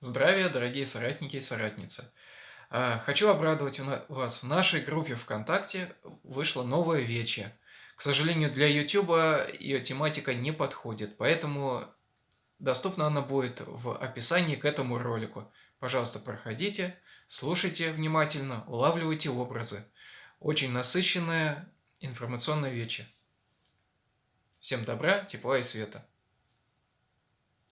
Здравия, дорогие соратники и соратницы! А, хочу обрадовать вас. В нашей группе ВКонтакте вышло новое вече. К сожалению, для YouTube ее тематика не подходит, поэтому доступна она будет в описании к этому ролику. Пожалуйста, проходите, слушайте внимательно, улавливайте образы. Очень насыщенное информационное вече. Всем добра, тепла и света!